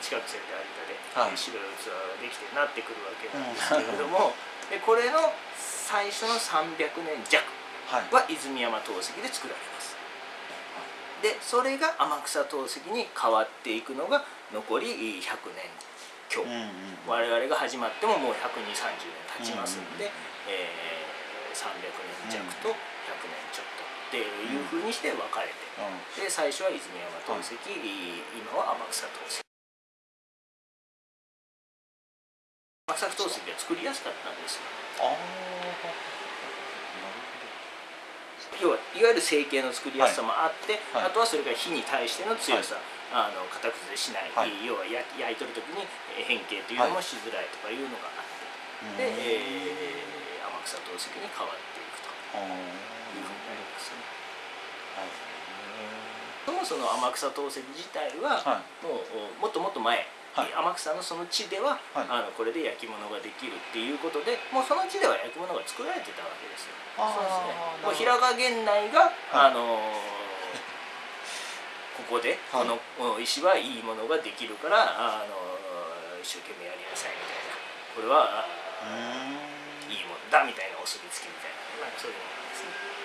近く線で有田で、はい白い器ができてなってくるわけなんですけれども、でこれの最初の300年弱は泉山陶石で作られます。でそれが天草陶石に変わっていくのが残り100年強、うんうん我々が始まってももう12030年経ちますんで、うんえー300年弱と100年ちょっとっていうふうにして分かれて、うん。で最初は泉山陶石、今は天草陶石天草陶石が作りやすかったんですよ。あ要はいわゆる成形の作りやすさもあって、はい。はいあとはそれが火に対しての強さ、あの型崩れしない、はい。要は焼焼いとる時にえー変形というのもしづらいとかいうのがあって、うん。で、えー天草陶石に変わっていくと。いうふうになりますね。はいそもそも天草陶石自体は、はい。もうおもっともっと前、はい。天草のその地では、はい。あのこれで焼き物ができるっていうことでもうその地では焼き物が作られてたわけですよ。そうですね。平賀源内が、はい。あのーここで、はい。このお石はいいものができるから、あのー一生懸命やりなさいみたいな。これはいいもんだみたいなお墨付きみたいな。そういうのなんですね。あ